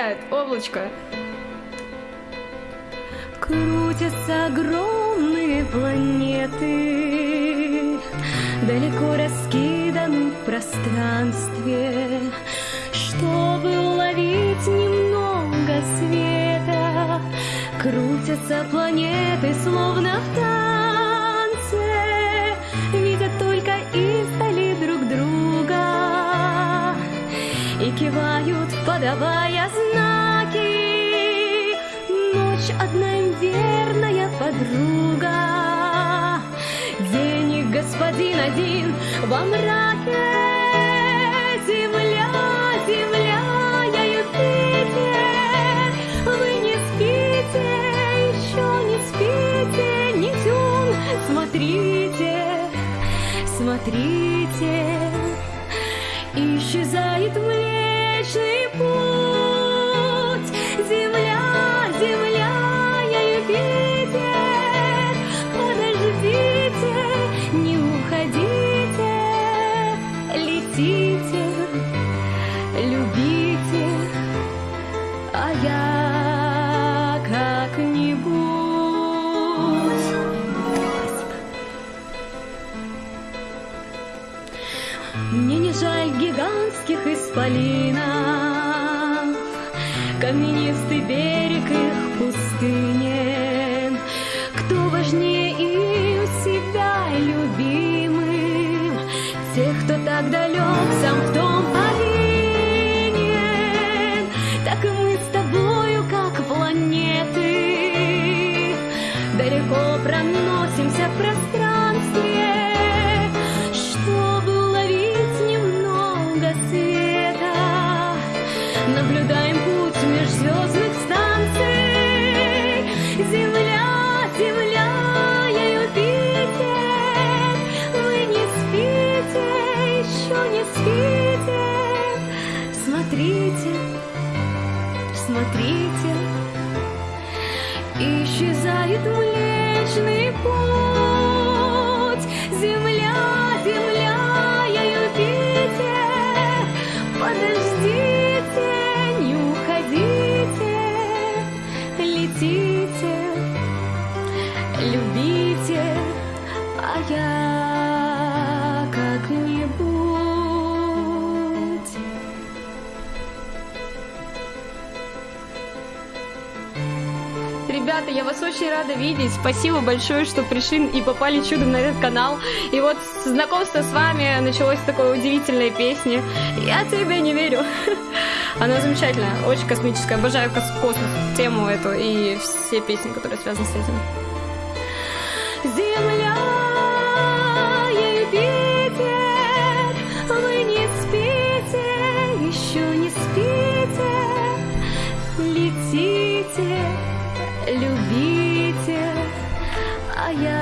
сияет облачко. Крутятся огромные планеты, Далеко раскиданы в пространстве, Чтобы уловить немного света. Крутятся планеты, словно в И кивают, подавая знаки. Ночь одна им верная подруга, День их господин один во мраке. Земля, земля, я Юпитер, смотрите, смотрите, Исчезает Млечный Летите, любите, А я как-нибудь. Мне не жаль гигантских исполинов, Каменистый берег их пустыни. Тех, кто так далек, сам в том повинен. Так и мы с тобою, как планеты, Далеко проносимся в Смотрите, смотрите, Исчезает Млечный Путь. Ребята, я вас очень рада видеть. Спасибо большое, что пришли и попали чудом на этот канал. И вот знакомство с вами началось с такой удивительной песни. Я тебе не верю. Она замечательная, очень космическая. Обожаю кос- космос, тему эту и все песни, которые связаны с этим. Земля, yeah